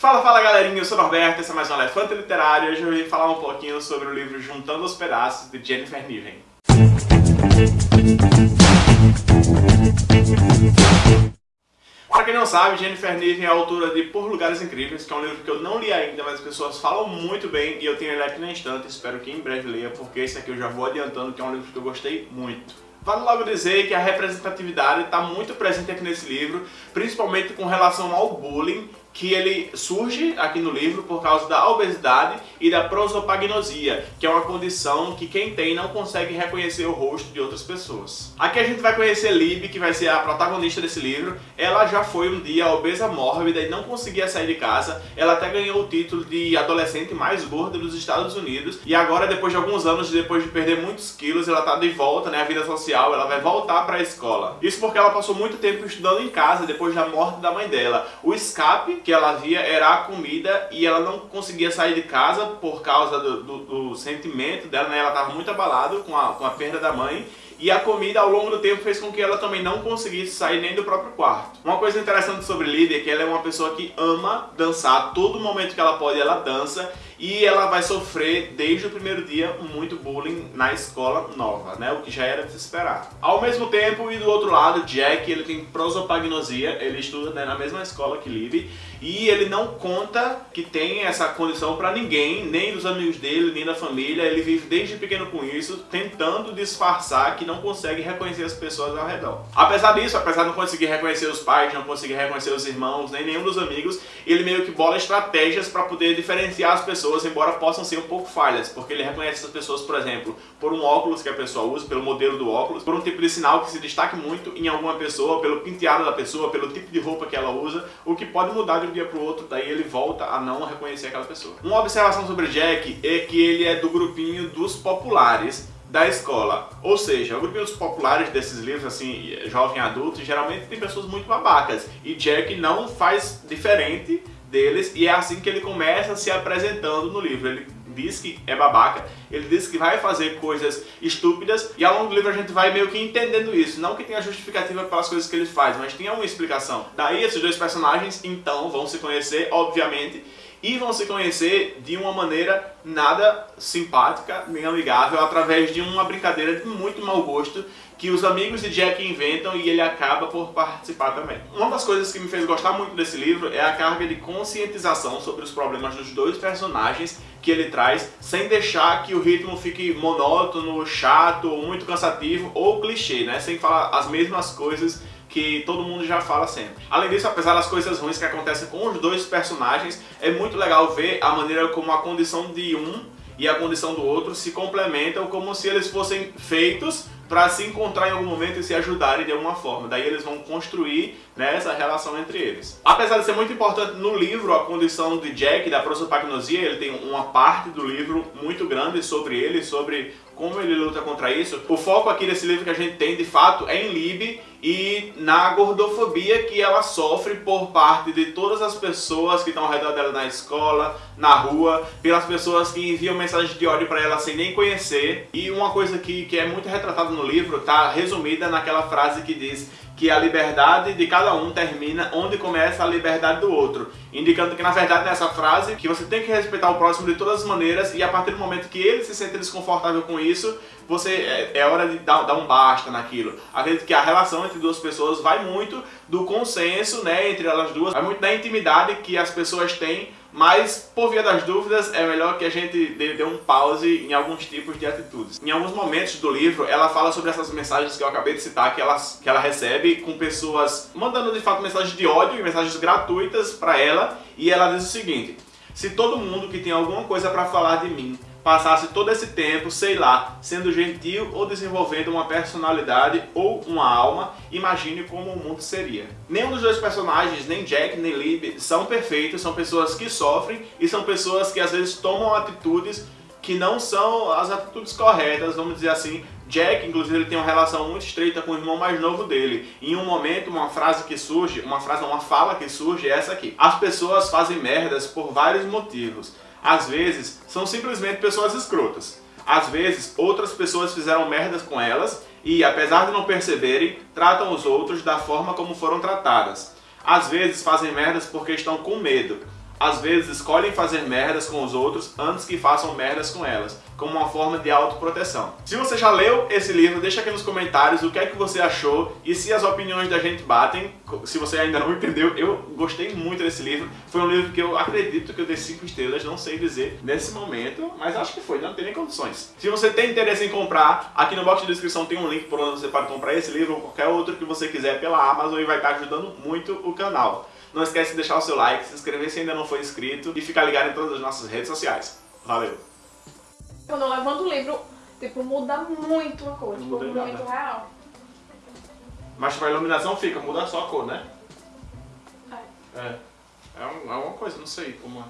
Fala, fala galerinha, eu sou o Norberto, esse é mais um Elefante Literário e hoje eu vim falar um pouquinho sobre o livro Juntando os Pedaços, de Jennifer Niven. Pra quem não sabe, Jennifer Niven é autora de Por Lugares Incríveis, que é um livro que eu não li ainda, mas as pessoas falam muito bem e eu tenho ele aqui na estante, espero que em breve leia, porque esse aqui eu já vou adiantando que é um livro que eu gostei muito. Vale logo dizer que a representatividade está muito presente aqui nesse livro, principalmente com relação ao bullying que ele surge aqui no livro por causa da obesidade e da prosopagnosia, que é uma condição que quem tem não consegue reconhecer o rosto de outras pessoas. Aqui a gente vai conhecer Lib, que vai ser a protagonista desse livro. Ela já foi um dia obesa mórbida e não conseguia sair de casa. Ela até ganhou o título de adolescente mais gorda dos Estados Unidos. E agora, depois de alguns anos, depois de perder muitos quilos, ela tá de volta, né, à vida social, ela vai voltar para a escola. Isso porque ela passou muito tempo estudando em casa depois da morte da mãe dela. O escape que ela via era a comida e ela não conseguia sair de casa por causa do, do, do sentimento dela, né? Ela estava muito abalada com a, com a perda da mãe e a comida ao longo do tempo fez com que ela também não conseguisse sair nem do próprio quarto. Uma coisa interessante sobre Lídia é que ela é uma pessoa que ama dançar, todo momento que ela pode ela dança e ela vai sofrer desde o primeiro dia muito bullying na escola nova, né? O que já era de se esperar. Ao mesmo tempo, e do outro lado, Jack, ele tem prosopagnosia, ele estuda né, na mesma escola que Libby, e ele não conta que tem essa condição para ninguém, nem dos amigos dele, nem da família, ele vive desde pequeno com isso, tentando disfarçar que não consegue reconhecer as pessoas ao redor. Apesar disso, apesar de não conseguir reconhecer os pais, não conseguir reconhecer os irmãos, nem nenhum dos amigos, ele meio que bola estratégias para poder diferenciar as pessoas pessoas, embora possam ser um pouco falhas, porque ele reconhece essas pessoas, por exemplo, por um óculos que a pessoa usa, pelo modelo do óculos, por um tipo de sinal que se destaque muito em alguma pessoa, pelo penteado da pessoa, pelo tipo de roupa que ela usa, o que pode mudar de um dia para o outro, daí ele volta a não reconhecer aquela pessoa. Uma observação sobre Jack é que ele é do grupinho dos populares, da escola. Ou seja, o grupinho dos populares desses livros, assim, jovem adulto, geralmente tem pessoas muito babacas. E Jack não faz diferente deles e é assim que ele começa se apresentando no livro. Ele diz que é babaca, ele diz que vai fazer coisas estúpidas e ao longo do livro a gente vai meio que entendendo isso. Não que tenha justificativa pelas coisas que ele faz, mas tem uma explicação. Daí esses dois personagens então vão se conhecer, obviamente, e vão se conhecer de uma maneira nada simpática nem amigável através de uma brincadeira de muito mau gosto que os amigos de Jack inventam e ele acaba por participar também. Uma das coisas que me fez gostar muito desse livro é a carga de conscientização sobre os problemas dos dois personagens que ele traz, sem deixar que o ritmo fique monótono, chato, muito cansativo ou clichê, né? Sem falar as mesmas coisas que todo mundo já fala sempre. Além disso, apesar das coisas ruins que acontecem com os dois personagens, é muito legal ver a maneira como a condição de um e a condição do outro se complementam como se eles fossem feitos para se encontrar em algum momento e se ajudarem de alguma forma. Daí eles vão construir né, essa relação entre eles. Apesar de ser muito importante no livro a condição de Jack, da prosopagnosia, ele tem uma parte do livro muito grande sobre ele, sobre como ele luta contra isso. O foco aqui desse livro que a gente tem, de fato, é em Lib e na gordofobia que ela sofre por parte de todas as pessoas que estão ao redor dela na escola, na rua, pelas pessoas que enviam mensagens de ódio para ela sem nem conhecer. E uma coisa que, que é muito retratada no livro está resumida naquela frase que diz que a liberdade de cada um termina onde começa a liberdade do outro, indicando que na verdade nessa frase que você tem que respeitar o próximo de todas as maneiras e a partir do momento que ele se sente desconfortável com isso, você é, é hora de dar, dar, um basta naquilo. Acredito que a relação entre duas pessoas vai muito do consenso, né, entre elas duas, vai muito da intimidade que as pessoas têm mas, por via das dúvidas, é melhor que a gente dê, um pause em alguns tipos de atitudes. Em alguns momentos do livro, ela fala sobre essas mensagens que eu acabei de citar, que ela, que ela recebe com pessoas mandando de fato mensagens de ódio e mensagens gratuitas para ela, e ela diz o seguinte, se todo mundo que tem alguma coisa para falar de mim passasse todo esse tempo, sei lá, sendo gentil ou desenvolvendo uma personalidade ou uma alma, imagine como o mundo seria. Nenhum dos dois personagens, nem Jack nem Lib, são perfeitos, são pessoas que sofrem e são pessoas que às vezes tomam atitudes que não são as atitudes corretas, vamos dizer assim. Jack, inclusive, ele tem uma relação muito estreita com o irmão mais novo dele. Em um momento, uma frase que surge, uma frase, uma fala que surge é essa aqui. As pessoas fazem merdas por vários motivos. Às vezes, são simplesmente pessoas escrotas. Às vezes, outras pessoas fizeram merdas com elas e, apesar de não perceberem, tratam os outros da forma como foram tratadas. Às vezes, fazem merdas porque estão com medo. Às vezes escolhem fazer merdas com os outros antes que façam merdas com elas, como uma forma de autoproteção. Se você já leu esse livro, deixa aqui nos comentários o que é que você achou e se as opiniões da gente batem. Se você ainda não entendeu, eu gostei muito desse livro. Foi um livro que eu acredito que eu dei 5 estrelas, não sei dizer nesse momento, mas acho que foi, não tem nem condições. Se você tem interesse em comprar, aqui no box de descrição tem um link por onde você pode comprar esse livro ou qualquer outro que você quiser pela Amazon e vai estar ajudando muito o canal. Não esquece de deixar o seu like, se inscrever se ainda não for inscrito e ficar ligado em todas as nossas redes sociais. Valeu! Quando eu levanto o livro, tipo, muda muito a cor, tipo, muda muito nada. real. Mas tipo, a iluminação fica, muda só a cor, né? É. É. É, um- é uma coisa, não sei como é.